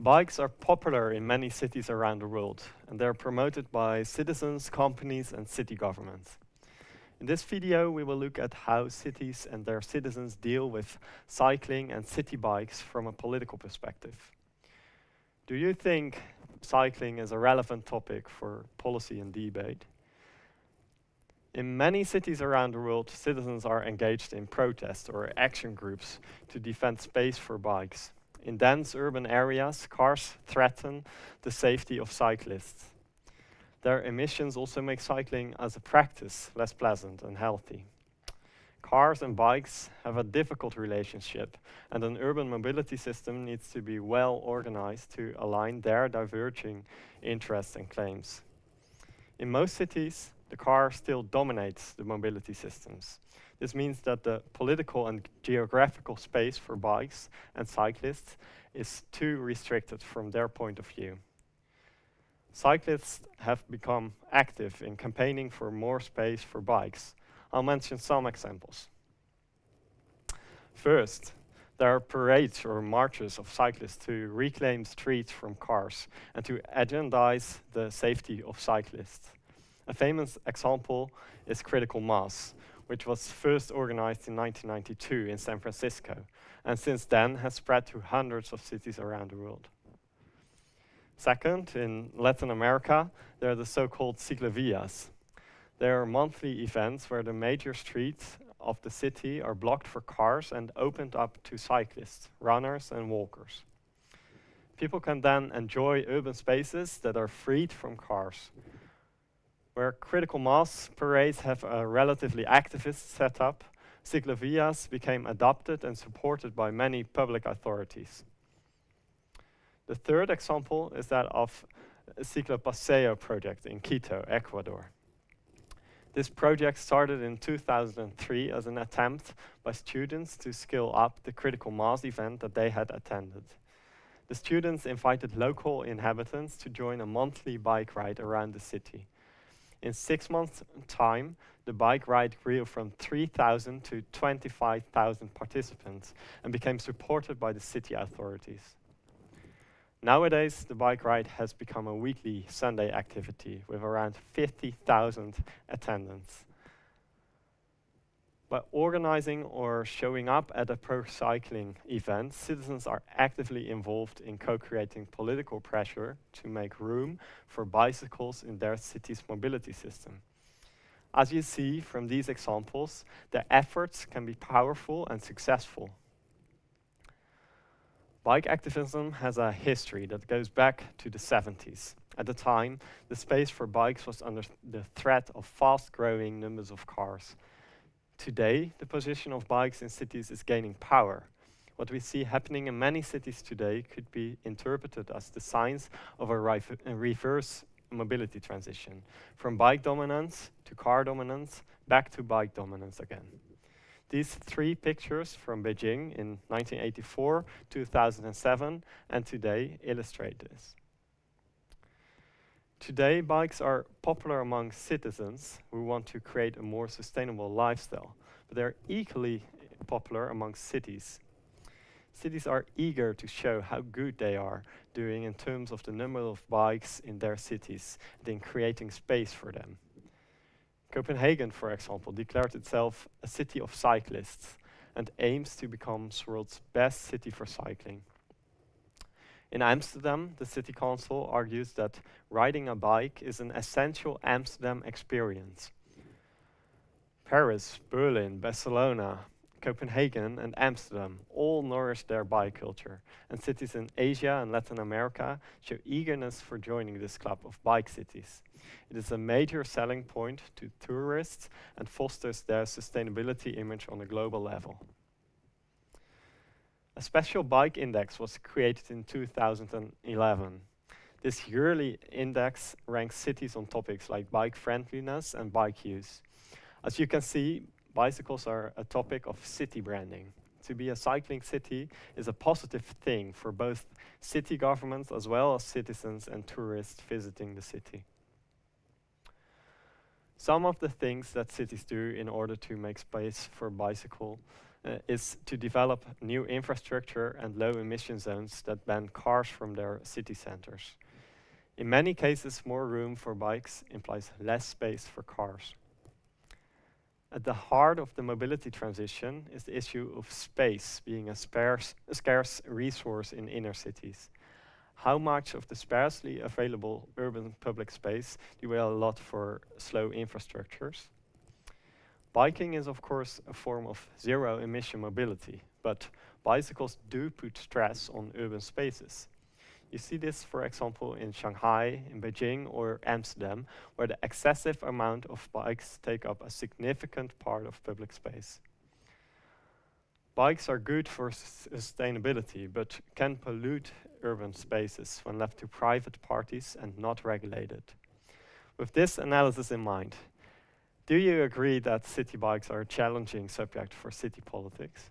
Bikes are popular in many cities around the world, and they're promoted by citizens, companies, and city governments. In this video, we will look at how cities and their citizens deal with cycling and city bikes from a political perspective. Do you think cycling is a relevant topic for policy and debate? In many cities around the world, citizens are engaged in protests or action groups to defend space for bikes. In dense urban areas, cars threaten the safety of cyclists. Their emissions also make cycling as a practice less pleasant and healthy. Cars and bikes have a difficult relationship, and an urban mobility system needs to be well organized to align their diverging interests and claims. In most cities, the car still dominates the mobility systems. This means that the political and geographical space for bikes and cyclists is too restricted from their point of view. Cyclists have become active in campaigning for more space for bikes. I'll mention some examples. First, there are parades or marches of cyclists to reclaim streets from cars and to agendize the safety of cyclists. A famous example is Critical Mass, which was first organized in 1992 in San Francisco, and since then has spread to hundreds of cities around the world. Second, in Latin America, there are the so-called ciclovías. They are monthly events where the major streets of the city are blocked for cars and opened up to cyclists, runners and walkers. People can then enjoy urban spaces that are freed from cars, where critical mass parades have a relatively activist setup, ciclovías became adopted and supported by many public authorities. The third example is that of Ciclopaseo project in Quito, Ecuador. This project started in 2003 as an attempt by students to scale up the critical mass event that they had attended. The students invited local inhabitants to join a monthly bike ride around the city. In six months' time, the bike ride grew from 3,000 to 25,000 participants and became supported by the city authorities. Nowadays, the bike ride has become a weekly Sunday activity with around 50,000 attendants. By organizing or showing up at a pro-cycling event, citizens are actively involved in co-creating political pressure to make room for bicycles in their city's mobility system. As you see from these examples, their efforts can be powerful and successful. Bike activism has a history that goes back to the 70s. At the time, the space for bikes was under the threat of fast-growing numbers of cars. Today, the position of bikes in cities is gaining power. What we see happening in many cities today could be interpreted as the signs of a, a reverse mobility transition, from bike dominance to car dominance, back to bike dominance again. These three pictures from Beijing in 1984, 2007, and today illustrate this. Today, bikes are popular among citizens who want to create a more sustainable lifestyle, but they're equally popular among cities. Cities are eager to show how good they are doing in terms of the number of bikes in their cities and in creating space for them. Copenhagen, for example, declared itself a city of cyclists and aims to become the world's best city for cycling. In Amsterdam, the city council argues that riding a bike is an essential Amsterdam experience. Paris, Berlin, Barcelona, Copenhagen and Amsterdam all nourish their bike culture, and cities in Asia and Latin America show eagerness for joining this club of bike cities. It is a major selling point to tourists and fosters their sustainability image on a global level. A special bike index was created in 2011. This yearly index ranks cities on topics like bike friendliness and bike use. As you can see, bicycles are a topic of city branding. To be a cycling city is a positive thing for both city governments as well as citizens and tourists visiting the city. Some of the things that cities do in order to make space for bicycle uh, is to develop new infrastructure and low emission zones that ban cars from their city centers. In many cases, more room for bikes implies less space for cars. At the heart of the mobility transition is the issue of space being a, sparse, scarce resource in inner cities. How much of the sparsely available urban public space do we allot for slow infrastructures? Biking is of course a form of zero emission mobility, but bicycles do put stress on urban spaces. You see this, for example, in Shanghai, in Beijing, or Amsterdam, where the excessive amount of bikes take up a significant part of public space. Bikes are good for sustainability, but can pollute urban spaces when left to private parties and not regulated. With this analysis in mind, do you agree that city bikes are a challenging subject for city politics?